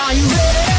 Are you ready?